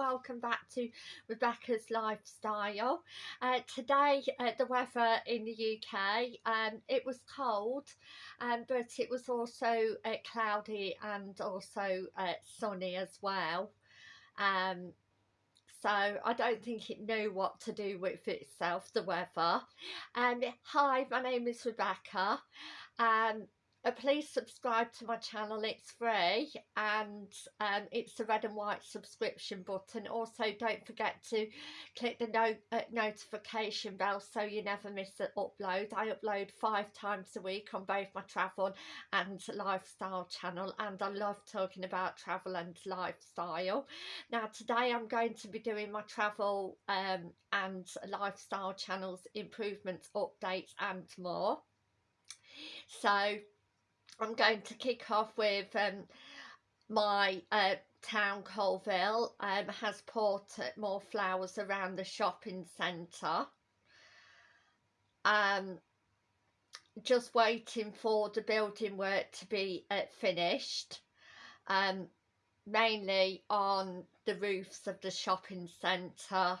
welcome back to Rebecca's Lifestyle. Uh, today uh, the weather in the UK, um, it was cold um, but it was also uh, cloudy and also uh, sunny as well. Um, so I don't think it knew what to do with itself, the weather. Um, hi, my name is Rebecca. Um, uh, please subscribe to my channel it's free and um, it's the red and white subscription button. Also don't forget to click the no uh, notification bell so you never miss an upload. I upload five times a week on both my travel and lifestyle channel and I love talking about travel and lifestyle. Now today I'm going to be doing my travel um, and lifestyle channels improvements updates and more. So I'm going to kick off with um, my uh, town Coalville um, has put more flowers around the shopping centre. Um, just waiting for the building work to be uh, finished. Um, mainly on the roofs of the shopping centre.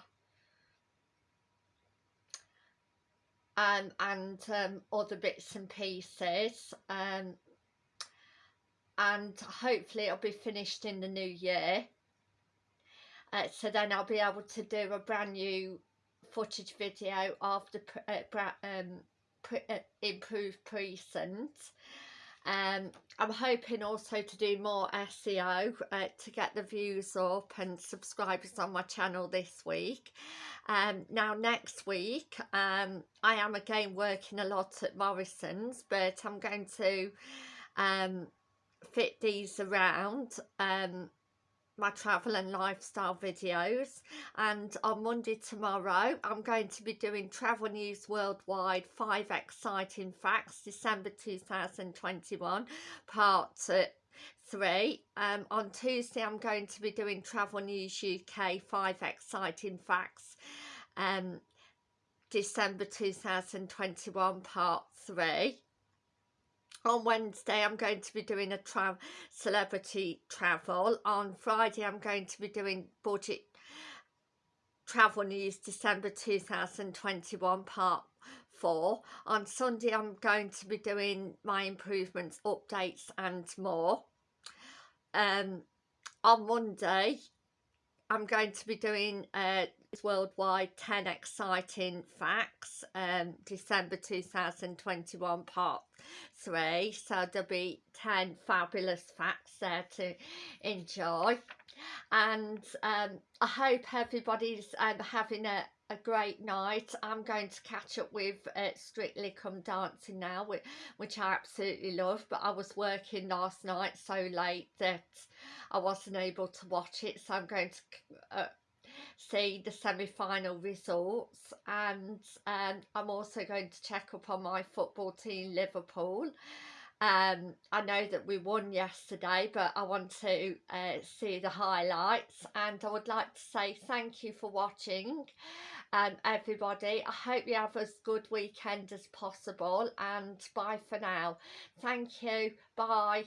Um, and um, other bits and pieces. Um, and hopefully it'll be finished in the new year uh, so then I'll be able to do a brand new footage video of the uh, um, uh, improved precinct um, I'm hoping also to do more SEO uh, to get the views up and subscribers on my channel this week. Um, now next week um, I am again working a lot at Morrison's but I'm going to um, fit these around um, my travel and lifestyle videos and on Monday tomorrow I'm going to be doing travel news worldwide five exciting facts December 2021 part uh, three. Um, on Tuesday I'm going to be doing travel news UK five exciting facts um, December 2021 part three on Wednesday I'm going to be doing a tra celebrity travel. On Friday I'm going to be doing budget travel news December 2021 part 4 on Sunday I'm going to be doing my improvements updates and more. Um on Monday I'm going to be doing uh, worldwide 10 exciting facts um December 2021 part 3 so there'll be 10 fabulous facts there to enjoy. And um I hope everybody's um, having a a great night. I'm going to catch up with uh, strictly come dancing now which, which i absolutely love but i was working last night so late that i wasn't able to watch it so i'm going to uh, see the semi-final results and um, i'm also going to check up on my football team liverpool um, I know that we won yesterday, but I want to uh, see the highlights and I would like to say thank you for watching um, everybody. I hope you have as good weekend as possible and bye for now. Thank you. Bye.